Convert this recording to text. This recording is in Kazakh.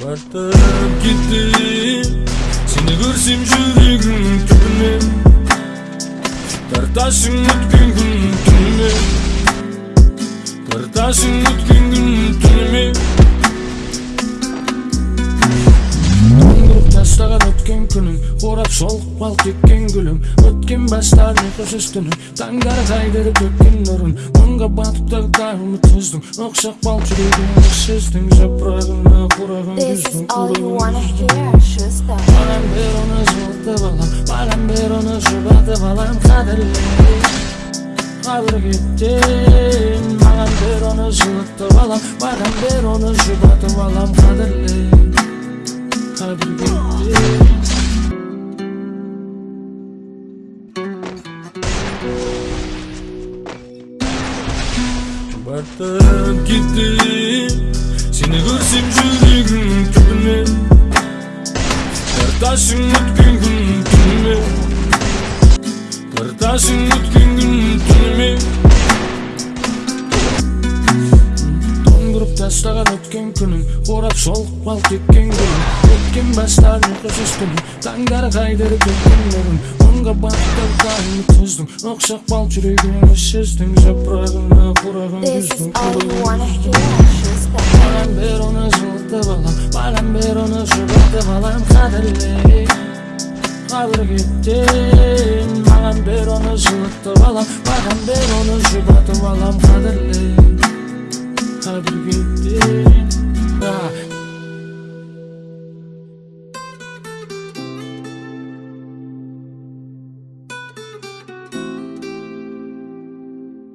бартып кетти сени көрсем жүрөгүм түбүнө тартасың өткөн күн түнүмө тартасың өткөн уйкусуз түнүм таңдар кайдырып төккөн нурун муңга батып тагдагымы тоздуң окшак бал жүрөгүмө сездиң жапырагына кураган This is күздүң all you кураган wanna hear, Schuster. Маған бер оны жылытып алам маған бер оны жұбатып алам қадірле қадір кеттен маған бер оны жылытып алам маған бер оны жұбатып алам қадірле қадір бартып кетті сені көрсем жүрегім түбіне тартасың өткен күн түніме тартасың өткен күн тастаған өткен күнім орап солық бал кеткен гүлім өткен бастар ұйқысыз түнім таңдар қайдырып өткен нұрын мұңға батып тағымы тоздың оқшақ бал жүрегіме сездің жапырағына Schuster. маған бер оны жылытып алам маған бер оны жұбатып алам қадірле қадір кеттен маған бер оны жылытып алам маған бер оны жұбатып алам қадірле қадір кеттен